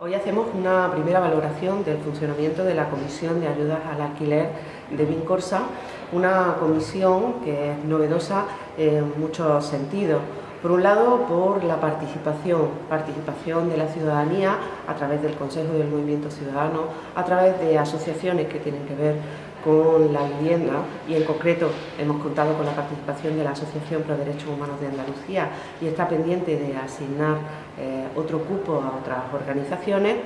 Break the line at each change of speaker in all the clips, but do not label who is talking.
Hoy hacemos una primera valoración del funcionamiento de la Comisión de Ayudas al Alquiler de Vincorsa, una comisión que es novedosa en muchos sentidos. Por un lado, por la participación, participación de la ciudadanía a través del Consejo del Movimiento Ciudadano, a través de asociaciones que tienen que ver con la vivienda y en concreto hemos contado con la participación de la Asociación Pro Derechos Humanos de Andalucía y está pendiente de asignar eh, otro cupo a otras organizaciones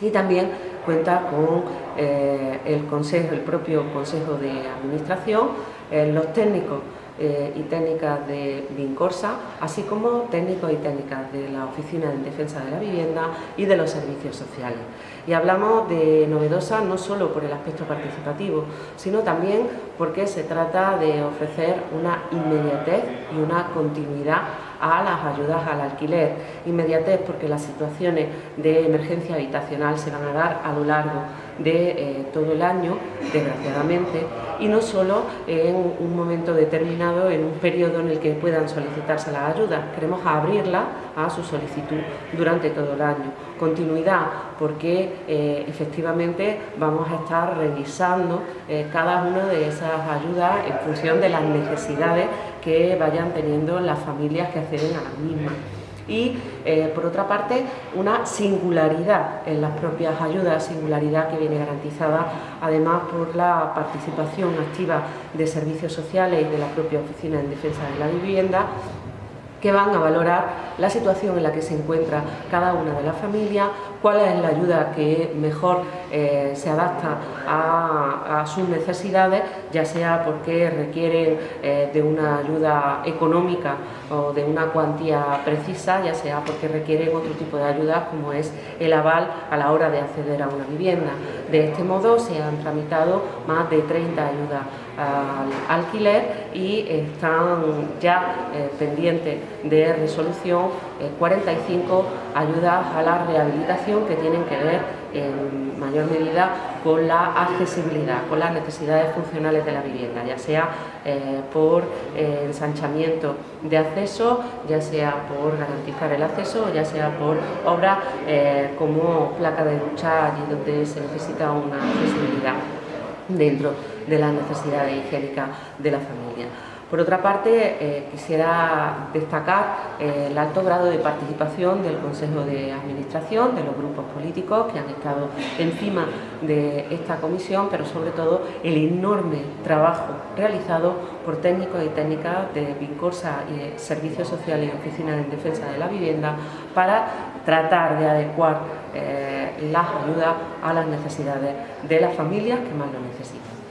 y también cuenta con eh, el, consejo, el propio Consejo de Administración, eh, los técnicos eh, y técnicas de Vincorsa, así como técnicos y técnicas de la Oficina de Defensa de la Vivienda y de los servicios sociales. Y hablamos de novedosa no solo por el aspecto participativo, sino también porque se trata de ofrecer una inmediatez y una continuidad a las ayudas al alquiler. Inmediatez porque las situaciones de emergencia habitacional se van a dar a lo largo de eh, todo el año, desgraciadamente, y no solo en un momento determinado, en un periodo en el que puedan solicitarse las ayudas. Queremos abrirla a su solicitud durante todo el año. Continuidad, porque eh, efectivamente vamos a estar revisando eh, cada una de esas ayudas en función de las necesidades que vayan teniendo las familias que acceden a las mismas y eh, por otra parte una singularidad en las propias ayudas, singularidad que viene garantizada además por la participación activa de servicios sociales y de la propia Oficina en Defensa de la Vivienda que van a valorar la situación en la que se encuentra cada una de las familias, cuál es la ayuda que mejor eh, se adapta a, sus necesidades, ya sea porque requieren eh, de una ayuda económica o de una cuantía precisa, ya sea porque requieren otro tipo de ayudas como es el aval a la hora de acceder a una vivienda. De este modo se han tramitado más de 30 ayudas al alquiler y están ya eh, pendientes de resolución 45 ayudas a la rehabilitación que tienen que ver en mayor medida con la accesibilidad, con las necesidades funcionales de la vivienda, ya sea eh, por eh, ensanchamiento de acceso, ya sea por garantizar el acceso, ya sea por obras eh, como placa de ducha allí donde se necesita una accesibilidad dentro de las necesidades higiénicas de la familia. Por otra parte, eh, quisiera destacar eh, el alto grado de participación del Consejo de Administración, de los grupos políticos que han estado encima de esta comisión, pero sobre todo el enorme trabajo realizado por técnicos y técnicas de Vincorsa y Servicios Sociales y Oficina de Defensa de la Vivienda para tratar de adecuar eh, las ayudas a las necesidades de las familias que más lo necesitan.